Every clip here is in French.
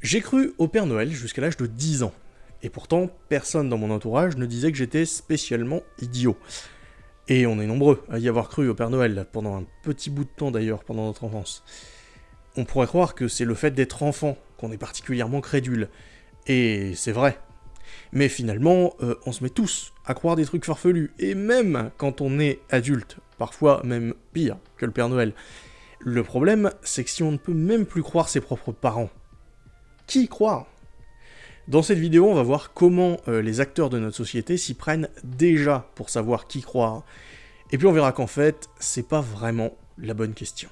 J'ai cru au Père Noël jusqu'à l'âge de 10 ans. Et pourtant, personne dans mon entourage ne disait que j'étais spécialement idiot. Et on est nombreux à y avoir cru au Père Noël, pendant un petit bout de temps d'ailleurs, pendant notre enfance. On pourrait croire que c'est le fait d'être enfant qu'on est particulièrement crédule. Et c'est vrai. Mais finalement, euh, on se met tous à croire des trucs farfelus, et même quand on est adulte, parfois même pire que le Père Noël. Le problème, c'est que si on ne peut même plus croire ses propres parents, qui croire Dans cette vidéo, on va voir comment euh, les acteurs de notre société s'y prennent déjà pour savoir qui croire. Et puis on verra qu'en fait, c'est pas vraiment la bonne question.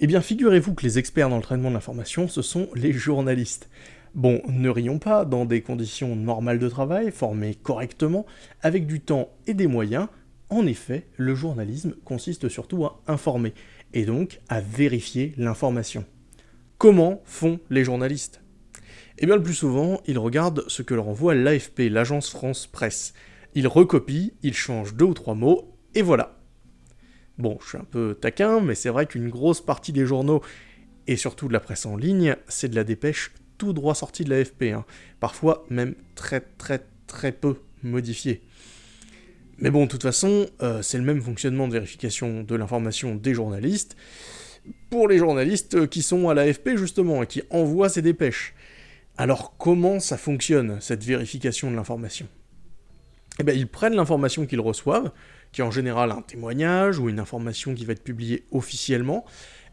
Eh bien, figurez-vous que les experts dans le traitement de l'information, ce sont les journalistes. Bon, ne rions pas, dans des conditions normales de travail, formées correctement, avec du temps et des moyens, en effet, le journalisme consiste surtout à informer, et donc à vérifier l'information. Comment font les journalistes? Eh bien le plus souvent, ils regardent ce que leur envoie l'AFP, l'agence France Presse. Ils recopient, ils changent deux ou trois mots, et voilà. Bon, je suis un peu taquin, mais c'est vrai qu'une grosse partie des journaux, et surtout de la presse en ligne, c'est de la dépêche tout droit sortie de l'AFP, hein. parfois même très très très peu modifiée. Mais bon, de toute façon, euh, c'est le même fonctionnement de vérification de l'information des journalistes pour les journalistes qui sont à l'AFP justement et qui envoient ces dépêches. Alors comment ça fonctionne, cette vérification de l'information? Eh bien, ils prennent l'information qu'ils reçoivent, qui est en général un témoignage ou une information qui va être publiée officiellement,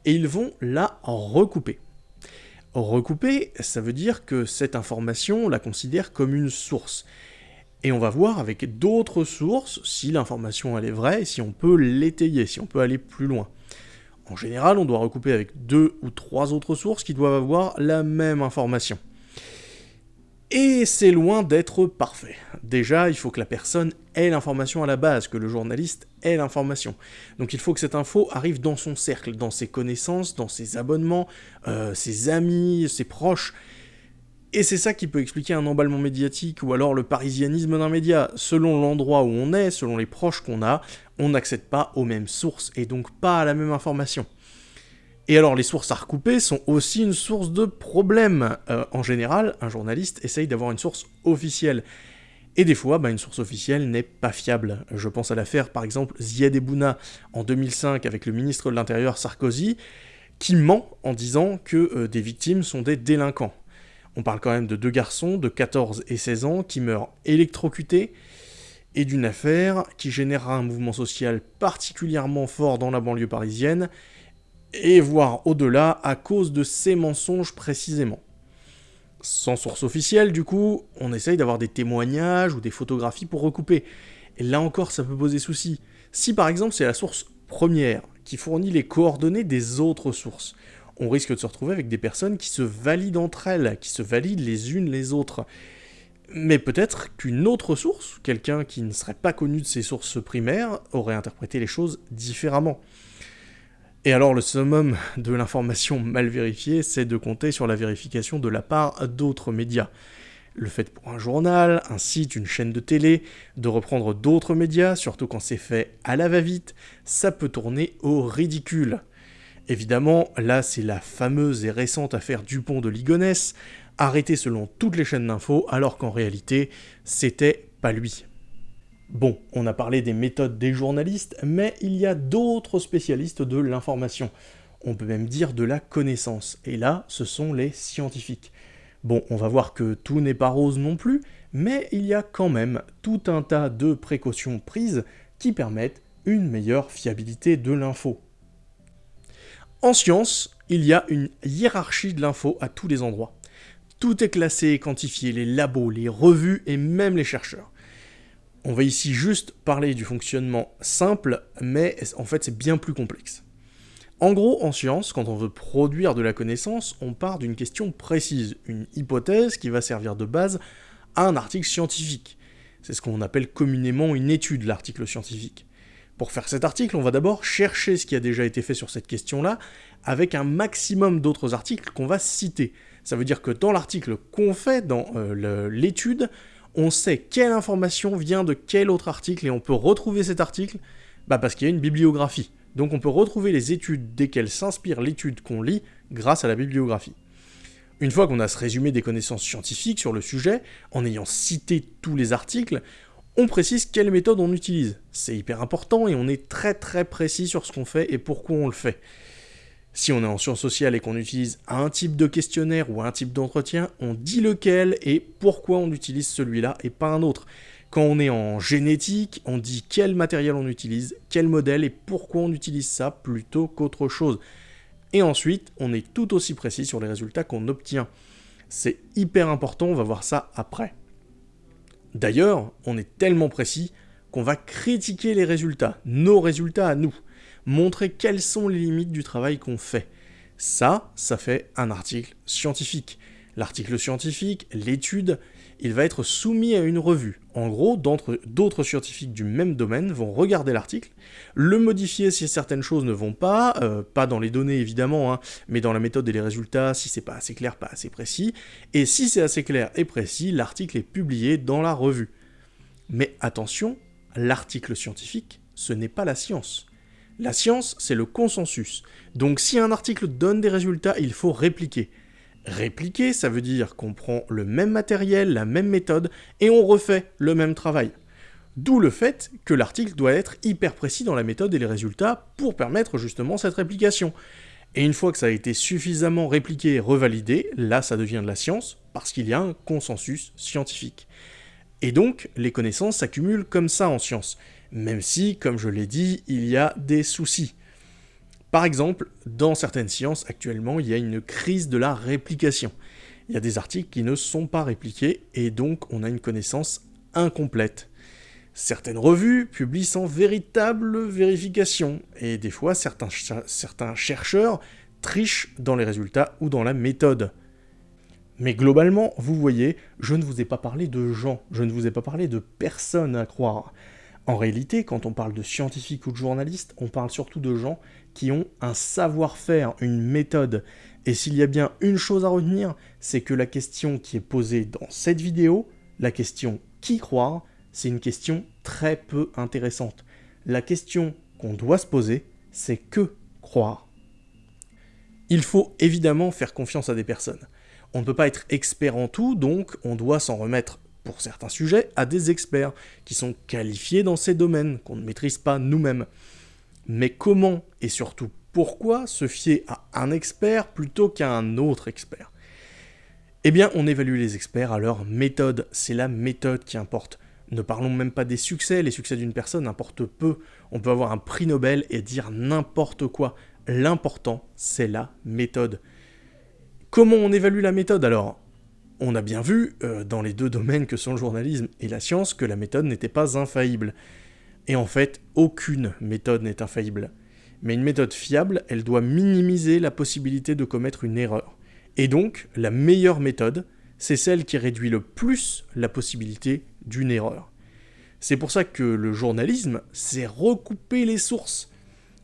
et ils vont la recouper. Recouper, ça veut dire que cette information, on la considère comme une source. Et on va voir avec d'autres sources si l'information elle est vraie et si on peut l'étayer, si on peut aller plus loin. En général, on doit recouper avec deux ou trois autres sources qui doivent avoir la même information. Et c'est loin d'être parfait. Déjà, il faut que la personne ait l'information à la base, que le journaliste ait l'information. Donc il faut que cette info arrive dans son cercle, dans ses connaissances, dans ses abonnements, euh, ses amis, ses proches, et c'est ça qui peut expliquer un emballement médiatique ou alors le parisianisme d'un média. Selon l'endroit où on est, selon les proches qu'on a, on n'accède pas aux mêmes sources et donc pas à la même information. Et alors les sources à recouper sont aussi une source de problème. Euh, en général, un journaliste essaye d'avoir une source officielle. Et des fois, bah, une source officielle n'est pas fiable. Je pense à l'affaire par exemple Ziad Ebouna en 2005 avec le ministre de l'Intérieur Sarkozy, qui ment en disant que euh, des victimes sont des délinquants. On parle quand même de deux garçons de 14 et 16 ans qui meurent électrocutés, et d'une affaire qui générera un mouvement social particulièrement fort dans la banlieue parisienne, et voire au-delà à cause de ces mensonges précisément. Sans source officielle, du coup, on essaye d'avoir des témoignages ou des photographies pour recouper. Et là encore, ça peut poser souci. Si par exemple c'est la source première qui fournit les coordonnées des autres sources, on risque de se retrouver avec des personnes qui se valident entre elles, qui se valident les unes les autres. Mais peut-être qu'une autre source, quelqu'un qui ne serait pas connu de ses sources primaires, aurait interprété les choses différemment. Et alors le summum de l'information mal vérifiée, c'est de compter sur la vérification de la part d'autres médias. Le fait pour un journal, un site, une chaîne de télé, de reprendre d'autres médias, surtout quand c'est fait à la va-vite, ça peut tourner au ridicule. Évidemment, là c'est la fameuse et récente affaire Dupont de Ligonnès, arrêtée selon toutes les chaînes d'infos, alors qu'en réalité, c'était pas lui. Bon, on a parlé des méthodes des journalistes, mais il y a d'autres spécialistes de l'information. On peut même dire de la connaissance, et là, ce sont les scientifiques. Bon, on va voir que tout n'est pas rose non plus, mais il y a quand même tout un tas de précautions prises qui permettent une meilleure fiabilité de l'info. En science, il y a une hiérarchie de l'info à tous les endroits. Tout est classé et quantifié, les labos, les revues et même les chercheurs. On va ici juste parler du fonctionnement simple, mais en fait c'est bien plus complexe. En gros, en science, quand on veut produire de la connaissance, on part d'une question précise, une hypothèse qui va servir de base à un article scientifique. C'est ce qu'on appelle communément une étude, l'article scientifique. Pour faire cet article, on va d'abord chercher ce qui a déjà été fait sur cette question-là, avec un maximum d'autres articles qu'on va citer. Ça veut dire que dans l'article qu'on fait, dans euh, l'étude, on sait quelle information vient de quel autre article, et on peut retrouver cet article bah parce qu'il y a une bibliographie. donc on peut retrouver les études desquelles s'inspire l'étude qu'on lit grâce à la bibliographie. Une fois qu'on a ce résumé des connaissances scientifiques sur le sujet, en ayant cité tous les articles, on précise quelle méthode on utilise. C'est hyper important et on est très très précis sur ce qu'on fait et pourquoi on le fait. Si on est en sciences sociales et qu'on utilise un type de questionnaire ou un type d'entretien, on dit lequel et pourquoi on utilise celui-là et pas un autre. Quand on est en génétique, on dit quel matériel on utilise, quel modèle et pourquoi on utilise ça plutôt qu'autre chose. Et ensuite, on est tout aussi précis sur les résultats qu'on obtient. C'est hyper important, on va voir ça après. D'ailleurs, on est tellement précis qu'on va critiquer les résultats, nos résultats à nous montrer quelles sont les limites du travail qu'on fait. Ça, ça fait un article scientifique. L'article scientifique, l'étude, il va être soumis à une revue. En gros, d'autres scientifiques du même domaine vont regarder l'article, le modifier si certaines choses ne vont pas, euh, pas dans les données évidemment, hein, mais dans la méthode et les résultats, si c'est pas assez clair, pas assez précis, et si c'est assez clair et précis, l'article est publié dans la revue. Mais attention, l'article scientifique, ce n'est pas la science. La science, c'est le consensus. Donc si un article donne des résultats, il faut répliquer. Répliquer, ça veut dire qu'on prend le même matériel, la même méthode, et on refait le même travail. D'où le fait que l'article doit être hyper précis dans la méthode et les résultats pour permettre justement cette réplication. Et une fois que ça a été suffisamment répliqué et revalidé, là ça devient de la science, parce qu'il y a un consensus scientifique. Et donc, les connaissances s'accumulent comme ça en science même si, comme je l'ai dit, il y a des soucis. Par exemple, dans certaines sciences, actuellement, il y a une crise de la réplication. Il y a des articles qui ne sont pas répliqués, et donc on a une connaissance incomplète. Certaines revues publient sans véritable vérification, et des fois certains, certains chercheurs trichent dans les résultats ou dans la méthode. Mais globalement, vous voyez, je ne vous ai pas parlé de gens, je ne vous ai pas parlé de personnes à croire. En réalité, quand on parle de scientifiques ou de journalistes, on parle surtout de gens qui ont un savoir-faire, une méthode. Et s'il y a bien une chose à retenir, c'est que la question qui est posée dans cette vidéo, la question qui croire, c'est une question très peu intéressante. La question qu'on doit se poser, c'est que croire. Il faut évidemment faire confiance à des personnes. On ne peut pas être expert en tout, donc on doit s'en remettre pour certains sujets, à des experts qui sont qualifiés dans ces domaines qu'on ne maîtrise pas nous-mêmes. Mais comment et surtout pourquoi se fier à un expert plutôt qu'à un autre expert? Eh bien, on évalue les experts à leur méthode, c'est la méthode qui importe. Ne parlons même pas des succès, les succès d'une personne importent peu. On peut avoir un prix Nobel et dire n'importe quoi. L'important, c'est la méthode. Comment on évalue la méthode? Alors on a bien vu, euh, dans les deux domaines que sont le journalisme et la science, que la méthode n'était pas infaillible. Et en fait, aucune méthode n'est infaillible. Mais une méthode fiable, elle doit minimiser la possibilité de commettre une erreur. Et donc, la meilleure méthode, c'est celle qui réduit le plus la possibilité d'une erreur. C'est pour ça que le journalisme, c'est recouper les sources.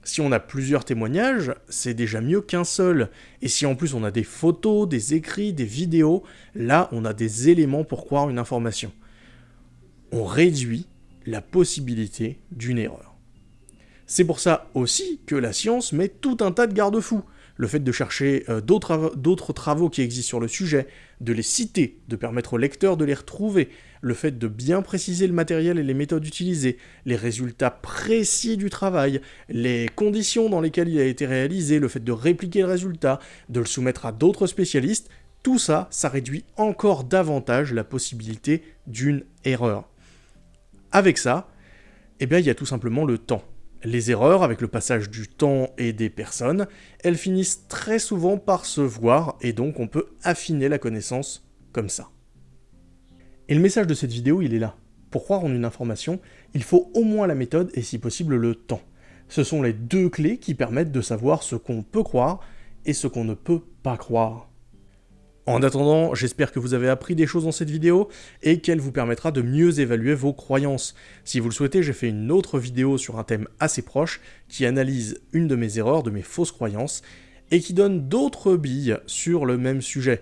Si on a plusieurs témoignages, c'est déjà mieux qu'un seul. Et si en plus on a des photos, des écrits, des vidéos, là on a des éléments pour croire une information. On réduit la possibilité d'une erreur. C'est pour ça aussi que la science met tout un tas de garde-fous le fait de chercher euh, d'autres travaux qui existent sur le sujet, de les citer, de permettre au lecteur de les retrouver, le fait de bien préciser le matériel et les méthodes utilisées, les résultats précis du travail, les conditions dans lesquelles il a été réalisé, le fait de répliquer le résultat, de le soumettre à d'autres spécialistes, tout ça, ça réduit encore davantage la possibilité d'une erreur. Avec ça, eh bien, il y a tout simplement le temps. Les erreurs, avec le passage du temps et des personnes, elles finissent très souvent par se voir, et donc on peut affiner la connaissance comme ça. Et le message de cette vidéo, il est là. Pour croire en une information, il faut au moins la méthode et si possible le temps. Ce sont les deux clés qui permettent de savoir ce qu'on peut croire et ce qu'on ne peut pas croire. En attendant, j'espère que vous avez appris des choses dans cette vidéo et qu'elle vous permettra de mieux évaluer vos croyances. Si vous le souhaitez, j'ai fait une autre vidéo sur un thème assez proche qui analyse une de mes erreurs, de mes fausses croyances, et qui donne d'autres billes sur le même sujet.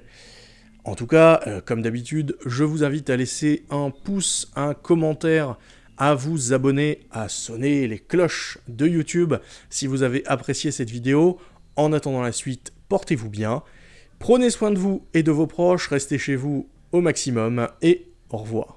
En tout cas, euh, comme d'habitude, je vous invite à laisser un pouce, un commentaire, à vous abonner, à sonner les cloches de YouTube si vous avez apprécié cette vidéo. En attendant la suite, portez-vous bien. Prenez soin de vous et de vos proches, restez chez vous au maximum et au revoir.